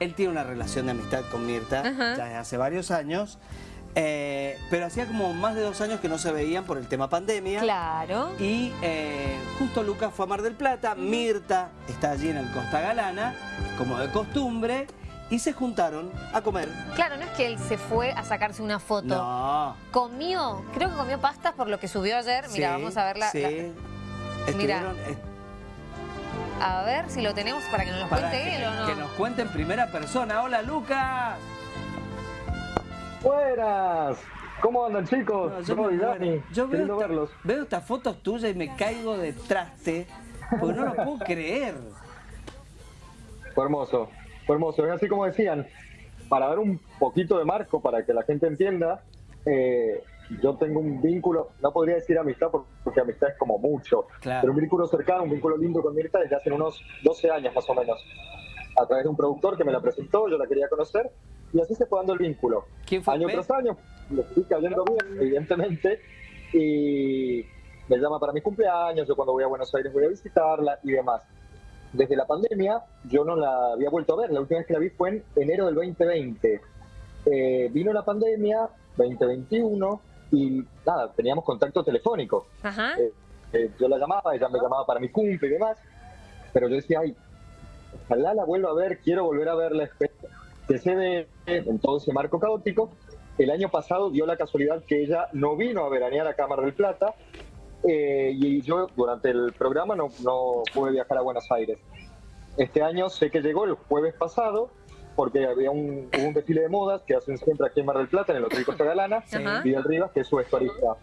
Él tiene una relación de amistad con Mirta Ajá. ya desde hace varios años, eh, pero hacía como más de dos años que no se veían por el tema pandemia. Claro. Y eh, justo Lucas fue a Mar del Plata, Mirta está allí en el Costa Galana, como de costumbre, y se juntaron a comer. Claro, no es que él se fue a sacarse una foto. No. Comió, creo que comió pastas por lo que subió ayer. Mira, Sí, vamos a ver la, sí. la- Estuvieron, A ver si lo tenemos para que nos lo para cuente que, él o no. que nos cuente en primera persona. ¡Hola, Lucas! Buenas, ¿cómo andan chicos? No, yo Soy me Dani. Yo veo, esta- verlos. veo estas fotos tuyas y me caigo de traste, porque no lo puedo creer. Fue hermoso, fue hermoso. Es así como decían, para dar un poquito de marco, para que la gente entienda, eh, yo tengo un vínculo, no podría decir amistad por- porque amistad es como mucho, Claro. pero un vínculo cercano, un vínculo lindo con Mirta desde hace unos 12 años más o menos. A través de un productor que me la presentó, yo la quería conocer, y así se fue dando el vínculo. ¿Quién fue año tras año, le fui cayendo bien, evidentemente, y me llama para mi cumpleaños, yo cuando voy a Buenos Aires voy a visitarla y demás. Desde la pandemia yo no la había vuelto a ver, la última vez que la vi fue en enero del 2020. Eh, vino la pandemia, 2021, y nada, teníamos contacto telefónico. Ajá. Eh, eh, yo la llamaba, ella me llamaba para mi cumple y demás, pero yo decía, ay, ojalá la vuelva a ver, quiero volver a verla. Que se ve en todo ese marco caótico. El año pasado dio la casualidad que ella no vino a veranear a Cámara del Plata eh, y yo durante el programa no, no pude viajar a Buenos Aires. Este año sé que llegó el jueves pasado porque había un, hubo un desfile de modas que hacen siempre aquí en Mar del Plata, en el Hotel Costa Galana, Ajá. Vidal Rivas, que es su vestuarista.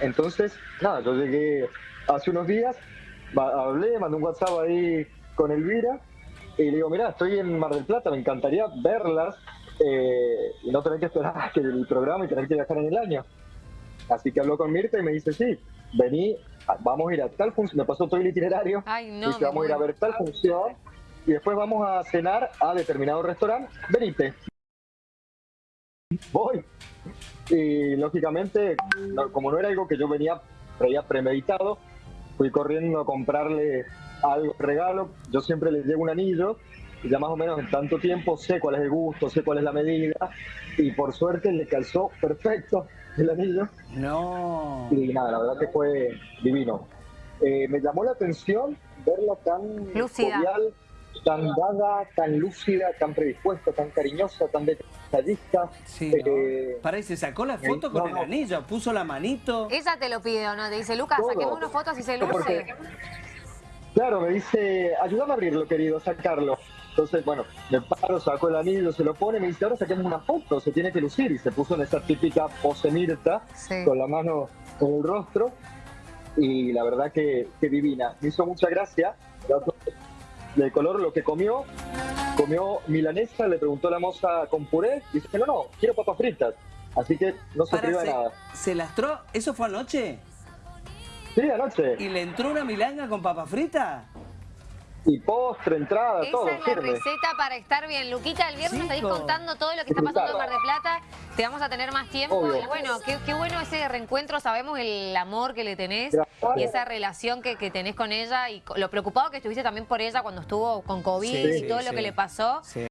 Entonces, nada, yo llegué hace unos días, hablé, mandé un WhatsApp ahí con Elvira y le digo, mira, estoy en Mar del Plata, me encantaría verlas eh, y no tener que esperar a que el programa y tener que viajar en el año. Así que habló con Mirta y me dice, sí, vení, vamos a ir a tal función, me pasó todo el itinerario, Ay, no. dice, me vamos a ir a ver tal función y después vamos a cenar a determinado restaurante, venite. Voy. Y lógicamente, como no era algo que yo venía había premeditado, fui corriendo a comprarle algo, regalo. Yo siempre le llevo un anillo y ya más o menos en tanto tiempo sé cuál es el gusto, sé cuál es la medida y por suerte le calzó perfecto el anillo No. y nada, la verdad que fue divino. Eh, me llamó la atención verla tan Lúcida. cordial, tan dada, tan lúcida, tan predispuesta, tan cariñosa, tan detallista. Sí, ¿no? Eh, se sacó la foto no, con el no. anillo, puso la manito. Ella te lo pide o no, te dice, Lucas, Todo. saquemos unas fotos y se luce. Porque- Claro, me dice, ayúdame a abrirlo, querido, sacarlo. Entonces, bueno, me paro, saco el anillo, se lo pone, me dice, ahora saquemos una foto, se tiene que lucir. Y se puso en esa típica pose Mirta, Sí. con la mano en el rostro. Y la verdad que, que divina. Me hizo mucha gracia. Y el color, lo que comió, comió milanesa, le preguntó la moza con puré. Y dice, no, no, quiero papas fritas. Así que no se priva se, nada. se lastró, ¿eso fue anoche? Sí, anoche. ¿Y le entró una milanga con papa frita? Y postre, entrada, todo, Esa es la receta para estar bien. Luquita, el viernes nos estáis contando todo lo que está pasando en Mar de Plata. Te vamos a tener más tiempo. Obvio. Y bueno, qué, qué bueno ese reencuentro. Sabemos el amor que le tenés Gracias. y esa relación que, que tenés con ella y lo preocupado que estuviste también por ella cuando estuvo con COVID Sí, y sí, todo lo sí. que le pasó. Sí.